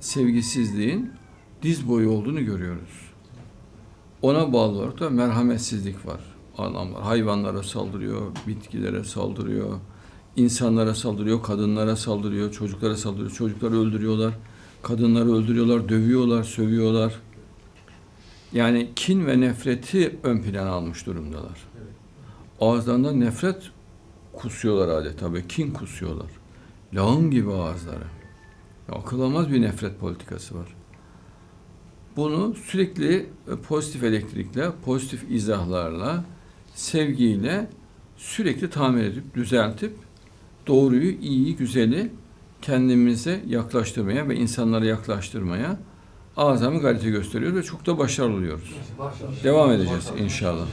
sevgisizliğin diz boyu olduğunu görüyoruz. Ona bağlı olarak da merhametsizlik var. Adamlar hayvanlara saldırıyor, bitkilere saldırıyor, insanlara saldırıyor, kadınlara saldırıyor, çocuklara saldırıyor. Çocukları öldürüyorlar, kadınları öldürüyorlar, dövüyorlar, sövüyorlar. Yani kin ve nefreti ön plana almış durumdalar. Ağızlarından nefret kusuyorlar adeta ve kin kusuyorlar. Lağım gibi ağızları. Ya, akıl almaz bir nefret politikası var. Bunu sürekli e, pozitif elektrikle, pozitif izahlarla, sevgiyle sürekli tamir edip, düzeltip doğruyu, iyiyi, güzeli kendimize yaklaştırmaya ve insanlara yaklaştırmaya azami gayret gösteriyoruz ve çok da başarılı oluyoruz. Devam edeceğiz inşallah.